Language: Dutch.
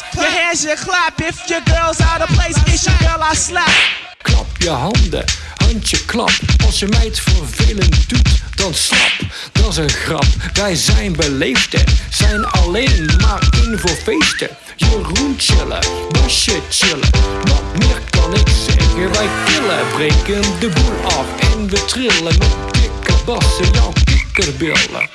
hands and clap. If your girl's out of place, it's your girl I slap. Klap je handen, handje klap. Als je meid vervelend doet, dan snap, Dat is een grap. Wij zijn beleefden, zijn alleen maar in voor feesten. Jeroen chillen, Basje chillen. Wat meer kan ik zeggen? Wij killen, breken de boel af en we trillen met dikke bassen, jouw kikkerbillen.